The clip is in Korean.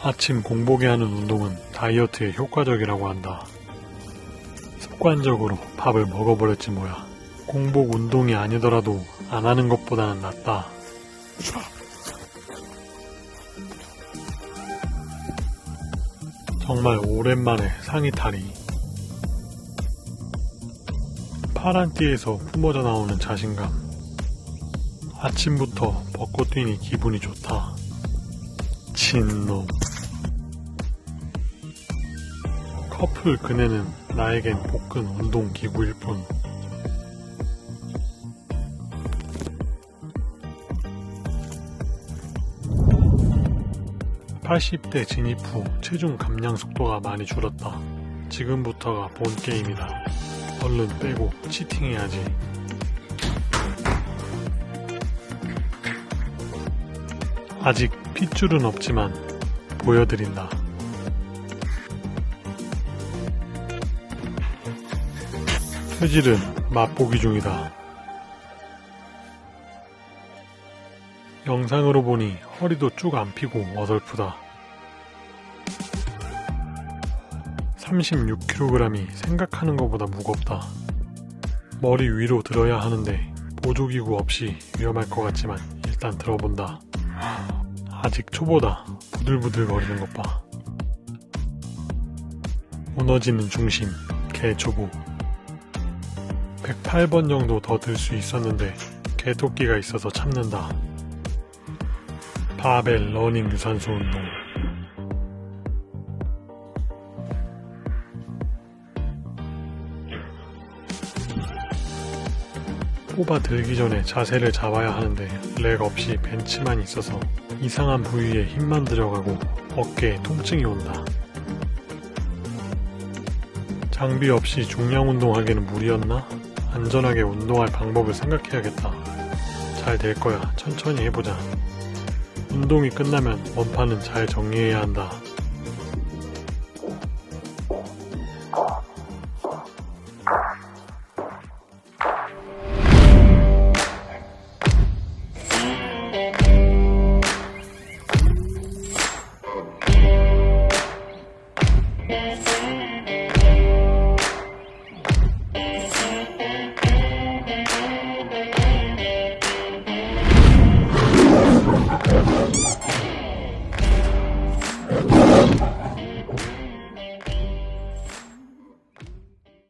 아침 공복에 하는 운동은 다이어트에 효과적이라고 한다. 습관적으로 밥을 먹어버렸지 뭐야. 공복 운동이 아니더라도 안 하는 것보다는 낫다. 정말 오랜만에 상의 탈이. 파란 띠에서 뿜어져 나오는 자신감. 아침부터 벚꽃 뛰니 기분이 좋다. 진놈. 커플 그네는 나에겐 복근 운동 기구일 뿐. (80대) 진입 후 체중 감량 속도가 많이 줄었다. 지금부터가 본 게임이다. 얼른 빼고 치팅해야지. 아직 핏줄은 없지만 보여드린다 표질은 맛보기 중이다. 영상으로 보니 허리도 쭉 안 피고 어설프다. 36kg이 생각하는 것보다 무겁다. 머리 위로 들어야 하는데 보조기구 없이 위험할 것 같지만 일단 들어본다. 아직 초보다 부들부들 거리는 것 봐. 무너지는 중심, 개초보. 108번 정도 더 들 수 있었는데 개토끼가 있어서 참는다. 바벨 러닝 유산소 운동 뽑아 들기 전에 자세를 잡아야 하는데 렉 없이 벤치만 있어서 이상한 부위에 힘만 들어가고 어깨에 통증이 온다. 장비 없이 중량 운동하기는 무리였나? 안전하게 운동할 방법을 생각해야겠다. 잘 될 거야. 천천히 해보자. 운동이 끝나면 원판은 잘 정리해야 한다.